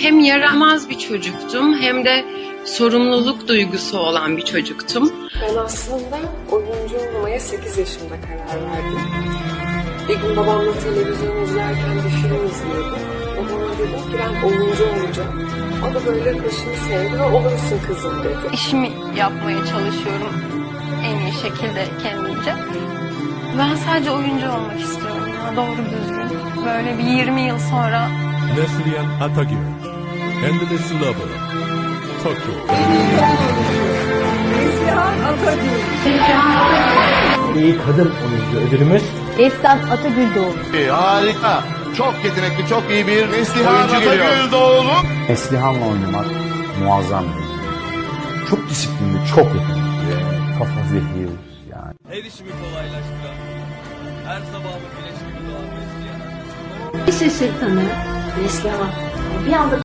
Hem yaramaz bir çocuktum hem de sorumluluk duygusu olan bir çocuktum. Ben aslında oyuncu olmaya 8 yaşımda karar verdim. Bir gün babamla televizyon izlerken bir film izliyordum. Babama dedim ki ben oyuncu olacağım. O da böyle başını sevdi ve olursun kızım dedi. işimi yapmaya çalışıyorum en iyi şekilde kendimce. Ben sadece oyuncu olmak istiyorum ya doğru düzgün. Böyle bir 20 yıl sonra Neslihan Atagül, Endless Lover, Tokyo. İyi kadın oyuncu ödülümüz Destan Atagül doğdu. Harika. Çok yetenekli, çok iyi bir Neslihan oyuncu geliyor. doğulu. Neslihan'la oynamak muazzam bir şey. Çok disiplinli, çok yetenekli. Kafa zehir yani. Her işimi kolaylaştıran, her sabah güneş gibi doğan Neslihan. Bir şaşırtanı Neslihan. Bir anda